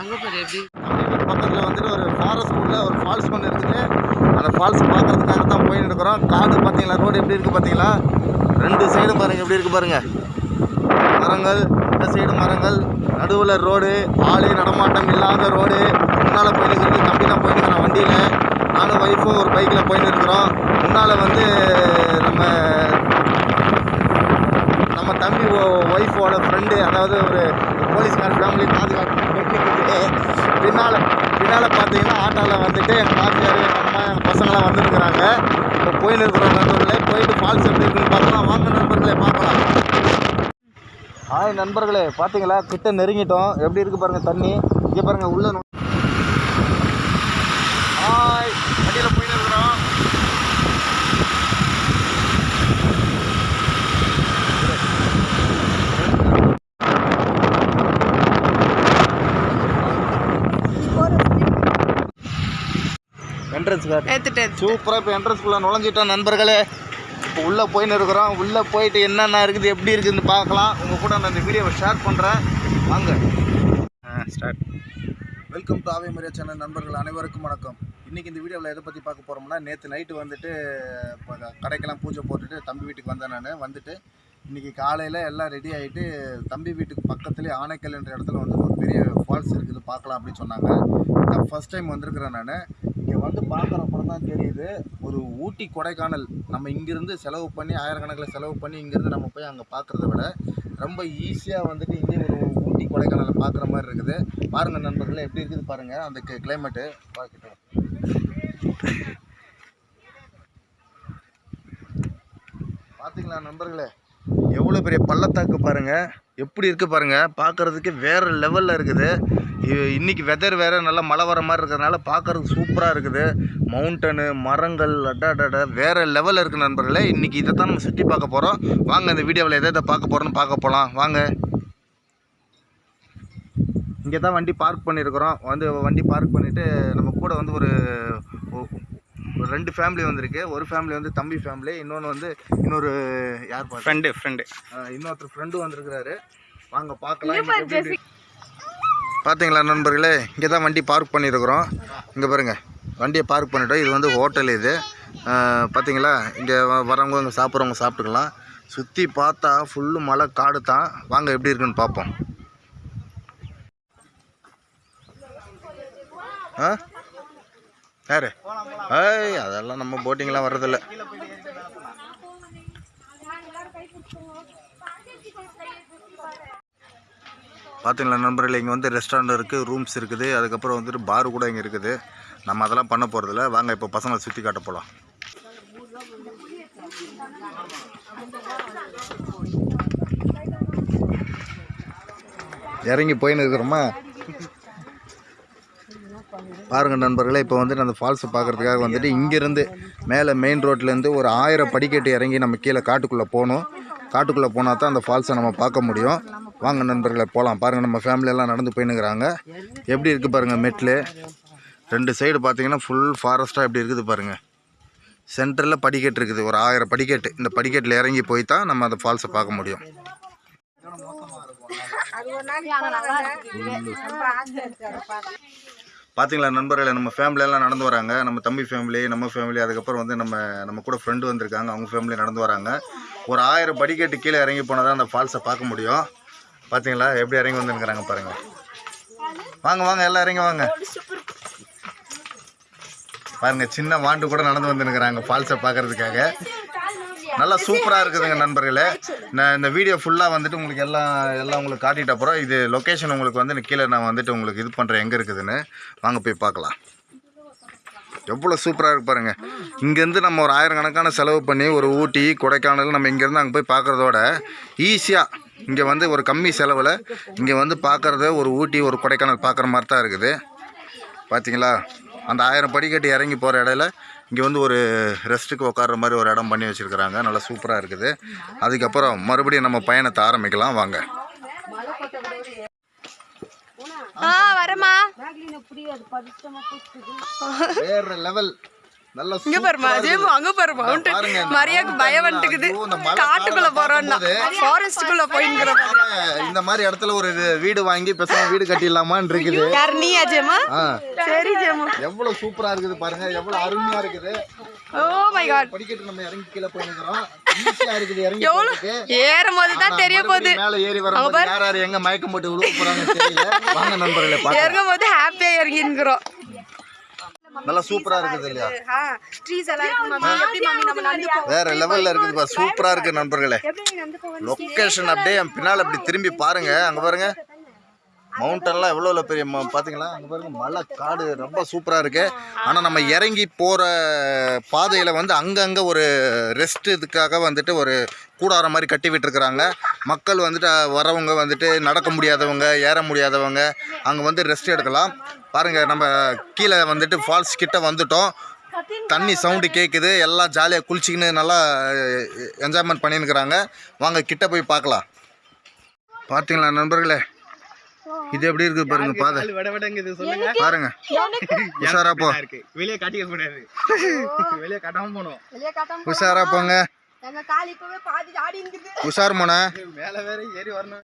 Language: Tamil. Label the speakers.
Speaker 1: அங்கே எப்படி
Speaker 2: பக்கத்தில் வந்துட்டு ஒரு ஃபாரஸ்ட் உள்ள ஒரு ஃபால்ஸ் ஒன்று இருக்குது. அந்த ஃபால்ஸ் பார்க்குறதுக்காக தான் போயின்னு இருக்கிறோம். காடு பார்த்தீங்களா ரோடு எப்படி இருக்குது பார்த்தீங்களா ரெண்டு சைடும் பாருங்கள் எப்படி இருக்குது பாருங்கள் மரங்கள் இந்த சைடு மரங்கள். நடுவில் ரோடு ஆளே நடமாட்டம் இல்லாத ரோடு முன்னால் போயிட்டு இருக்குது தம்பி நான் போயின்னு இருக்கிறான் வண்டியில். நானும் ஒய்ஃபும் ஒரு பைக்கில் போயின்னு இருக்கிறோம். முன்னால் வந்து நம்ம நம்ம தம்பி ஒய்ஃபோட ஃப்ரெண்டு அதாவது ஒரு போலீஸ்கார் ஃபேமிலி பாதுகாப்பு பின்னால் பின்னால் பார்த்தீங்கன்னா ஆட்டோவில் வந்துட்டு எங்கள் மாமியார் எங்கள் அம்மா எங்கள் பசங்களாம் வந்துருக்குறாங்க இப்போ போயின்னு இருக்கிறோம் நண்பர்களே போயிட்டு ஃபால்ஸ் எப்படி இருக்குன்னு பார்க்கலாம். வாங்க நண்பர்களே பார்க்கலாம். ஹாய் நண்பர்களே பார்த்தீங்களா? கிட்ட நெருங்கிட்டோம். எப்படி இருக்குது பாருங்கள் தண்ணி? இங்கே பாருங்கள் உள்ள நோ- ஹாய் வண்டியில் போயின்னு இருக்கிறோம் என்ட்ரன்ஸ்
Speaker 1: எடுத்துட்டு
Speaker 2: சூப்பராக இப்போ என்ட்ரன்ஸ்குள்ளே நுழைஞ்சிட்டோம் நண்பர்களே. இப்போ உள்ளே போயின்னு இருக்கிறோம். உள்ளே போயிட்டு என்னென்ன இருக்குது எப்படி இருக்குதுன்னு பார்க்கலாம். உங்கள் கூட நான் இந்த வீடியோவை ஷேர் பண்ணுறேன் வாங்க. ஸ்டார்ட் வெல்கம் டு ஆவே மரியா சேனல் நண்பர்கள் அனைவருக்கும் வணக்கம். இன்றைக்கி இந்த வீடியோவில் எதை பற்றி பார்க்க போகிறோம்னா நேற்று நைட்டு வந்துட்டு இப்போ கடைக்கெல்லாம் பூஜை போட்டுட்டு தம்பி வீட்டுக்கு வந்தேன் நான். வந்துட்டு இன்றைக்கி காலையில் எல்லாம் ரெடி ஆகிட்டு தம்பி வீட்டுக்கு பக்கத்துலேயே ஆனைக்கல் என்ற இடத்துல வந்து ஒரு பெரிய ஃபால்ஸ் இருக்குது பார்க்கலாம் அப்படின்னு சொன்னாங்க. நான் ஃபஸ்ட் டைம் வந்திருக்கிறேன் நான். இங்கே வந்து பார்க்குறப்பறம் தான் தெரியுது. ஒரு ஊட்டி கொடைக்கானல். நம்ம இங்கேருந்து செலவு பண்ணி ஆயிரக்கணக்கில் செலவு பண்ணி இங்கேருந்து நம்ம போய் அங்கே பார்க்குறத விட ரொம்ப ஈஸியாக வந்துட்டு இங்கே ஒரு ஊட்டி கொடைக்கானலை பார்க்குற மாதிரி இருக்குது. பாருங்கள் நண்பர்களே எப்படி இருக்குது பாருங்கள் அந்த கிளைமேட்டு பார்க்கட்டும் பார்த்தீங்களா நண்பர்களே? எவ்வளோ பெரிய பள்ளத்தாக்கு பாருங்கள் எப்படி இருக்குது பாருங்கள் பார்க்குறதுக்கு வேறு லெவலில் இருக்குது. இ- இன்னைக்கு வெதர் வேறு நல்லா மழை வர மாதிரி இருக்கிறதுனால பார்க்குறதுக்கு சூப்பராக இருக்குது. மவுண்டனு மரங்கள் அடாடட வேறு லெவலில் இருக்குது நண்பர்களே. இன்றைக்கி இதை தான் நம்ம சுற்றி பார்க்க போகிறோம் வாங்க இந்த வீடியோவில் எதை எதை பார்க்க போகிறோன்னு பார்க்க போகலாம் வாங்க. இங்கே தான் வண்டி பார்க் பண்ணியிருக்கிறோம் வந்து வண்டி பார்க் பண்ணிவிட்டு நம்ம கூட வந்து ஒரு ரெண்டு ஃபேமிலி வந்திருக்கு. ஒரு ஃபேமிலி வந்து தம்பி ஃபேமிலி இன்னொன்று வந்து இன்னொரு யார் பாரு
Speaker 3: ஃப்ரெண்டு ஃப்ரெண்டு
Speaker 2: இன்னொருத்தர் ஃப்ரெண்டு வந்திருக்கிறாரு. வாங்க பார்க்கலாம். பார்த்தீங்களா நண்பர்களே இங்கே தான் வண்டி பார்க் பண்ணியிருக்கிறோம். இங்கே பாருங்கள் வண்டியை பார்க் பண்ணிட்டோம். இது வந்து ஹோட்டல் இது. பார்த்தீங்களா? இங்கே வரவங்க இங்கே சாப்பிட்றவங்க சாப்பிட்டுக்கலாம். சுற்றி பார்த்தா ஃபுல்லு மழை காடு தான். வாங்க எப்படி இருக்குன்னு பார்ப்போம். ஆ? யாரு? ஏய் அதெல்லாம் நம்ம போட்டிங்கெலாம் வர்றதில்ல. பார்த்தீங்களா நண்பர்களே இங்கே வந்து ரெஸ்டாரண்ட் இருக்குது ரூம்ஸ் இருக்குது. அதுக்கப்புறம் வந்துட்டு பார் கூட இங்கே இருக்குது. நம்ம அதெல்லாம் பண்ண போகிறதில்ல வாங்க இப்போ பசங்களை சுற்றி காட்ட போகலாம் இறங்கி போயின்னு இருக்கிறோமா பாருங்க நண்பர்களே இப்போ வந்துட்டு அந்த ஃபால்ஸை பார்க்குறதுக்காக வந்துட்டு இங்கேருந்து மேலே மெயின் ரோட்லேருந்து ஒரு ஆயிரம் படிக்கட்டு இறங்கி நம்ம கீழே காட்டுக்குள்ளே போகணும். காட்டுக்குள்ளே போனால் தான் அந்த ஃபால்ஸை நம்ம பார்க்க முடியும். வாங்க நண்பர்களை போகலாம் பாருங்கள் நம்ம ஃபேமிலியெல்லாம் நடந்து போயின்னுக்கிறாங்க. எப்படி இருக்குது பாருங்கள் மெட்லு. ரெண்டு சைடு பார்த்தீங்கன்னா ஃபுல் ஃபாரஸ்ட்டாக எப்படி இருக்குது பாருங்கள் சென்டரில் படிக்கட்டு இருக்குது ஒரு ஆயிரம் படிக்கட்டு. இந்த படிக்கட்டில் இறங்கி போய் தான் நம்ம அந்த ஃபால்ஸை பார்க்க முடியும். பார்த்தீங்களா நண்பர்களே நம்ம ஃபேமிலியெல்லாம் நடந்து வராங்க. நம்ம தம்பி ஃபேமிலி நம்ம ஃபேமிலி அதுக்கப்புறம் வந்து நம்ம நம்ம கூட ஃப்ரெண்டு வந்திருக்காங்க. அவங்க ஃபேமிலி நடந்து வராங்க. ஒரு ஆயிரம் படிக்கட்டு கீழே இறங்கி போனால் தான் அந்த ஃபால்ஸை பார்க்க முடியும். பார்த்தீங்களா எப்படி இறங்கி வந்துருக்குறாங்க பாருங்கள் வாங்க வாங்க எல்லாம் இறங்கி வாங்க. பாருங்க சின்ன வாண்டு கூட நடந்து வந்துருக்குறாங்க ஃபால்ஸை பார்க்கறதுக்காக. நல்லா சூப்பராக இருக்குதுங்க நண்பர்களே. நான் இந்த வீடியோ ஃபுல்லாக வந்துட்டு உங்களுக்கு எல்லாம் எல்லாம் உங்களுக்கு காட்டிட்ட அப்புறம் இது லொக்கேஷன் உங்களுக்கு வந்து கீழே நான் வந்துட்டு உங்களுக்கு இது பண்ணுறேன் எங்கே இருக்குதுன்னு. வாங்க போய் பார்க்கலாம். எவ்வளோ சூப்பராக இருக்கு பாருங்கள் இங்கேருந்து நம்ம ஒரு ஆயிரக்கணக்கான செலவு பண்ணி ஒரு ஊட்டி கொடைக்கானல் நம்ம இங்கேருந்து அங்கே போய் பார்க்குறதோட ஈஸியாக இங்கே வந்து ஒரு கம்மி செலவில் இங்கே வந்து பார்க்குறது ஒரு ஊட்டி ஒரு கொடைக்கானல் பார்க்குற மாதிரி தான் இருக்குது. பார்த்தீங்களா அந்த ஆயிரம் படிக்கட்டு இறங்கி போகிற இடையில இங்கே வந்து ஒரு ரெஸ்ட்டுக்கு உட்கார்ற மாதிரி ஒரு இடம் பண்ணி வச்சுருக்குறாங்க. நல்லா சூப்பராக இருக்குது. அதுக்கப்புறம் மறுபடியும் நம்ம பயணத்தை ஆரம்பிக்கலாம். வாங்க.
Speaker 1: ஆ வரமா
Speaker 2: வேற லெவல் நல்ல
Speaker 1: இங்க பாருமா
Speaker 2: சூப்பரா
Speaker 1: ஜேமு. அங்க பாரு மவுண்டன் மரியாக்கு பயம் வந்துக்குது. காட்டுக்குள்ள போறோம்னா
Speaker 2: பார்க்கும்போது
Speaker 1: ஃபாரஸ்ட்டுக்குள்ள போயிங்கிற
Speaker 2: இந்த மாதிரி இடத்துல ஒரு இது வீடு வாங்கி பேசாம வீடு கட்டிடலாமான்னு இருக்குது.
Speaker 1: யார் நீயா ஜேமா
Speaker 2: ஆ.
Speaker 1: சரி ஜேமு
Speaker 2: எவ்வளவு சூப்பரா இருக்குது பாருங்க எவ்வளவு அருமையா இருக்குது.
Speaker 1: ஓ மை காட்
Speaker 2: படிக்கட்டு நம்ம இறங்கி கீழே போயிருக்கிறோம். ஈஸியா இருக்குது இறங்கி
Speaker 1: எவ்வளவு
Speaker 2: போறதுக்கு.
Speaker 1: ஏறும் போது தான்
Speaker 2: ஆனா
Speaker 1: தெரிய போகுது.
Speaker 2: மறுபடியும் மேல ஏறி வரும்போது யார் யார் எங்க மயக்கம் போட்டு விழுவ போறாங்கன்னு தெரியல. வாங்க நண்பர்களே பார்க்கலாம்.
Speaker 1: இறங்கும் போது ஹாப்பியா இறங்கிங்கிறோம்
Speaker 2: நல்லா சூப்பரா இருக்குது. இல்லையா
Speaker 1: ட்ரீஸ் எல்லாம் இருக்கு மம்மி. எப்படி மம்மி நம்ம நடந்து போவோம்
Speaker 2: வேற லெவல்ல இருக்குது பா சூப்பரா இருக்கு நண்பர்களே. லொக்கேஷன் அப்படியே என் பின்னால இப்படி திரும்பி பாருங்க. அங்க பாருங்க. மவுண்டன்லாம் எவ்வளோ எவ்வளோ பெரிய ம- பாத்தீங்களா? அங்க பாருங்க. மலை காடு ரொம்ப சூப்பரா இருக்கு. ஆனா நம்ம இறங்கி போற பாதையில வந்து அங்கங்க ஒரு ரெஸ்ட் இதுக்காக வந்துட்டு ஒரு கூடாரம் மாதிரி கட்டி விட்டுருக்குறாங்க. மக்கள் வந்துட்டு வரவங்க வந்துட்டு நடக்க முடியாதவங்க ஏற முடியாதவங்க அங்கே வந்து ரெஸ்ட் எடுக்கலாம். பாருங்க நம்ம கீழே வந்துட்டு ஃபால்ஸ் கிட்ட வந்துட்டோம். தண்ணி சவுண்டு கேட்குது எல்லாம் ஜாலியாக குளிச்சிக்கின்னு நல்லா என்ஜாய்மெண்ட் பண்ணியிருக்கிறாங்க வாங்க கிட்ட போய் பார்க்கலாம். பார்த்தீங்களா நண்பர்களே? இது எப்படி இருக்குது பாருங்க பாதை. பாருங்க. உஷாரா போ.
Speaker 3: வெளியே காட்டிக்க கூடாது. வெளியே காட்டாம போனோம்.
Speaker 2: உஷாரா போங்க. உஷார் மோன.
Speaker 3: மேல வேற ஏறி வரணும்.